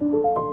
you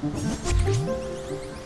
はい。